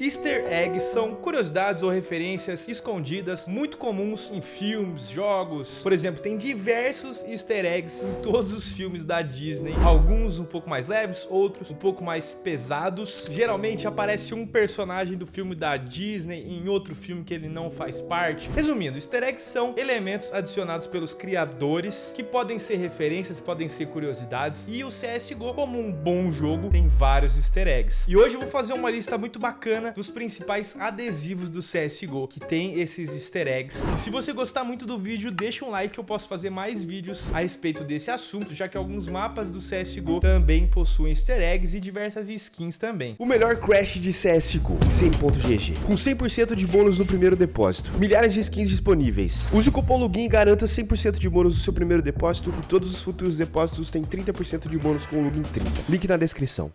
Easter eggs são curiosidades ou referências escondidas muito comuns em filmes, jogos. Por exemplo, tem diversos easter eggs em todos os filmes da Disney. Alguns um pouco mais leves, outros um pouco mais pesados. Geralmente aparece um personagem do filme da Disney em outro filme que ele não faz parte. Resumindo, easter eggs são elementos adicionados pelos criadores que podem ser referências, podem ser curiosidades. E o CSGO, como um bom jogo, tem vários easter eggs. E hoje eu vou fazer uma lista muito bacana dos principais adesivos do CSGO, que tem esses easter eggs. E se você gostar muito do vídeo, deixa um like que eu posso fazer mais vídeos a respeito desse assunto, já que alguns mapas do CSGO também possuem easter eggs e diversas skins também. O melhor crash de CSGO, 100.gg, com 100% de bônus no primeiro depósito, milhares de skins disponíveis. Use o cupom LOGIN e garanta 100% de bônus no seu primeiro depósito e todos os futuros depósitos têm 30% de bônus com o LOGIN 30. Link na descrição.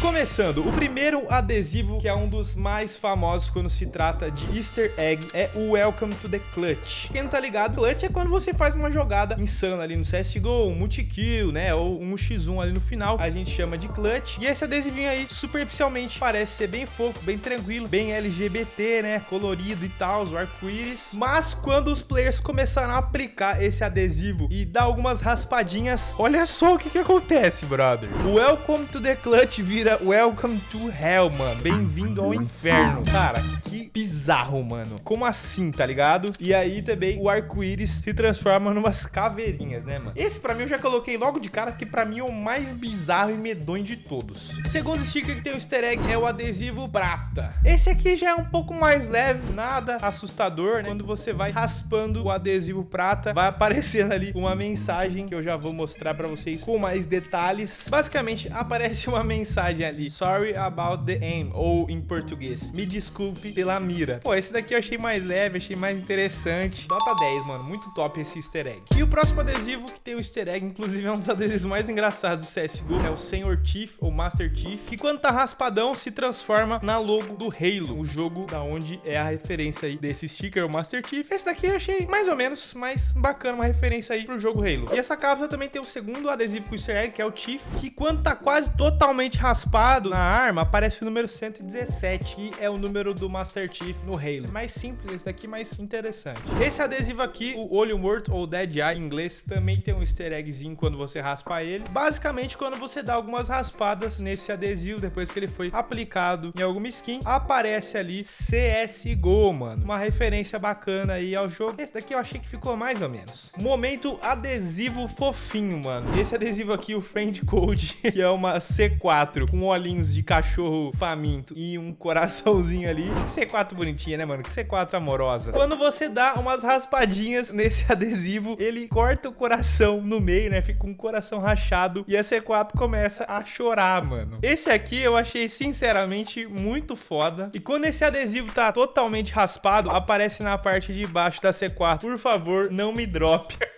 Começando, o primeiro adesivo, que é um dos mais famosos quando se trata de easter egg, é o Welcome to the Clutch. Quem não tá ligado, Clutch é quando você faz uma jogada insana ali no CSGO, um multi-kill, né, ou um X1 ali no final, a gente chama de Clutch. E esse adesivinho aí, superficialmente, parece ser bem fofo, bem tranquilo, bem LGBT, né, colorido e tal, o arco-íris. Mas quando os players começaram a aplicar esse adesivo e dar algumas raspadinhas, olha só o que que acontece, brother. O Welcome to the Clutch vira Welcome to Hell, mano. Bem-vindo ao inferno. Cara, que bizarro, mano. Como assim, tá ligado? E aí também o arco-íris se transforma numas caveirinhas, né, mano? Esse pra mim eu já coloquei logo de cara, que pra mim é o mais bizarro e medonho de todos. Segundo sticker que tem o easter egg é o adesivo prata. Esse aqui já é um pouco mais leve, nada assustador, né? Quando você vai raspando o adesivo prata, vai aparecendo ali uma mensagem que eu já vou mostrar pra vocês com mais detalhes. Basicamente, aparece uma mensagem mensagem ali. Sorry about the aim. Ou em português. Me desculpe pela mira. Pô, esse daqui eu achei mais leve, achei mais interessante. Nota 10, mano. Muito top esse easter egg. E o próximo adesivo que tem o easter egg, inclusive é um dos adesivos mais engraçados do CSGO, é o Senhor Chief ou Master Chief, que quando tá raspadão se transforma na logo do Halo, o jogo da onde é a referência aí desse sticker, o Master Chief. Esse daqui eu achei mais ou menos mais bacana, uma referência aí pro jogo Halo. E essa cápsula também tem o segundo adesivo com easter egg, que é o Chief, que quando tá quase totalmente raspado, raspado na arma, aparece o número 117, que é o número do Master Chief no Halo. Mais simples esse daqui, mais interessante. Esse adesivo aqui, o olho morto ou Dead Eye em inglês, também tem um easter eggzinho quando você raspa ele. Basicamente, quando você dá algumas raspadas nesse adesivo, depois que ele foi aplicado em alguma skin, aparece ali CSGO, mano. Uma referência bacana aí ao jogo. Esse daqui eu achei que ficou mais ou menos. Momento adesivo fofinho, mano. Esse adesivo aqui, o Friend Code, que é uma C4 com olhinhos de cachorro faminto e um coraçãozinho ali. Que C4 bonitinha, né, mano? Que C4 amorosa. Quando você dá umas raspadinhas nesse adesivo, ele corta o coração no meio, né? Fica um coração rachado e a C4 começa a chorar, mano. Esse aqui eu achei, sinceramente, muito foda. E quando esse adesivo tá totalmente raspado, aparece na parte de baixo da C4. Por favor, não me drop.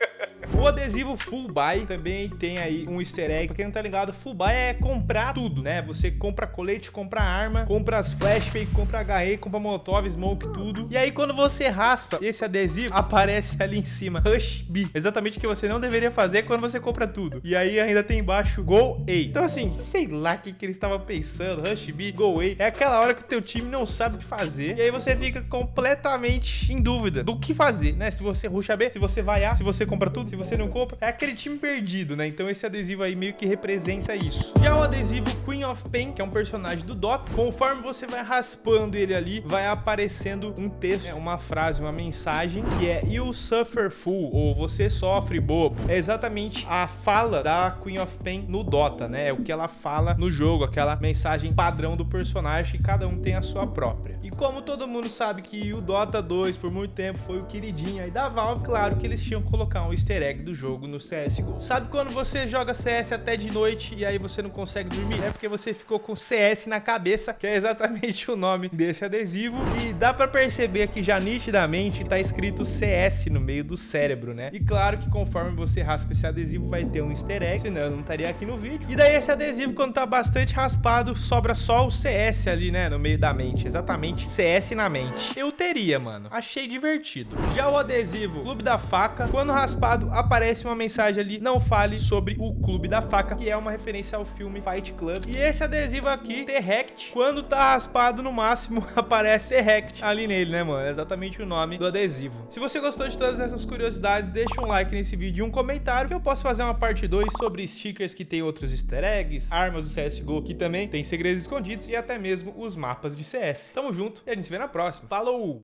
O adesivo Full Buy também tem aí um easter egg. Pra quem não tá ligado, Full Buy é comprar tudo, né? Você compra colete, compra arma, compra as flashbang, compra HE, compra molotov, smoke, tudo. E aí quando você raspa esse adesivo, aparece ali em cima, Rush B. Exatamente o que você não deveria fazer quando você compra tudo. E aí ainda tem embaixo Go A. Então assim, sei lá o que, que eles estavam pensando. Rush B, Go A. É aquela hora que o teu time não sabe o que fazer. E aí você fica completamente em dúvida do que fazer, né? Se você rusha B, se você vai A, se você compra tudo, se você não compra, é aquele time perdido, né? Então esse adesivo aí meio que representa isso. Já o adesivo Queen of Pain, que é um personagem do Dota, conforme você vai raspando ele ali, vai aparecendo um texto, né? uma frase, uma mensagem, que é You suffer fool, ou você sofre bobo. É exatamente a fala da Queen of Pain no Dota, né? É o que ela fala no jogo, aquela mensagem padrão do personagem, que cada um tem a sua própria. E como todo mundo sabe que o Dota 2 por muito tempo foi o queridinho aí da Valve, claro que eles tinham que colocar um easter egg egg do jogo no CSGO. Sabe quando você joga CS até de noite e aí você não consegue dormir? É porque você ficou com CS na cabeça, que é exatamente o nome desse adesivo. E dá pra perceber que já nitidamente tá escrito CS no meio do cérebro, né? E claro que conforme você raspa esse adesivo vai ter um easter egg, senão eu não estaria aqui no vídeo. E daí esse adesivo, quando tá bastante raspado, sobra só o CS ali, né? No meio da mente. Exatamente, CS na mente. Eu teria, mano. Achei divertido. Já o adesivo Clube da Faca, quando raspado, aparece uma mensagem ali, não fale sobre o Clube da Faca, que é uma referência ao filme Fight Club. E esse adesivo aqui, Terrect, quando tá raspado no máximo, aparece Terrect ali nele, né, mano? É exatamente o nome do adesivo. Se você gostou de todas essas curiosidades, deixa um like nesse vídeo e um comentário que eu posso fazer uma parte 2 sobre stickers que tem outros easter eggs, armas do CSGO que também tem segredos escondidos e até mesmo os mapas de CS. Tamo junto e a gente se vê na próxima. Falou!